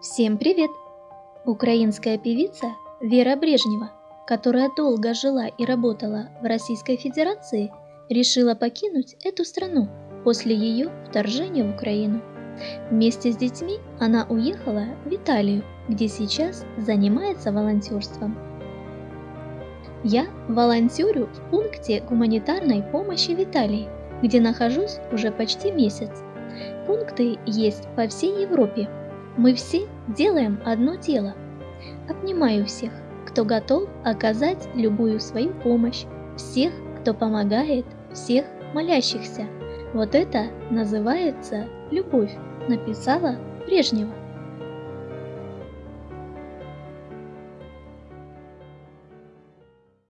Всем привет! Украинская певица Вера Брежнева, которая долго жила и работала в Российской Федерации, решила покинуть эту страну после ее вторжения в Украину. Вместе с детьми она уехала в Италию, где сейчас занимается волонтерством. Я волонтерю в пункте гуманитарной помощи в Италии, где нахожусь уже почти месяц. Пункты есть по всей Европе. Мы все делаем одно дело. Обнимаю всех, кто готов оказать любую свою помощь, всех, кто помогает, всех молящихся. Вот это называется любовь, написала Брежнева.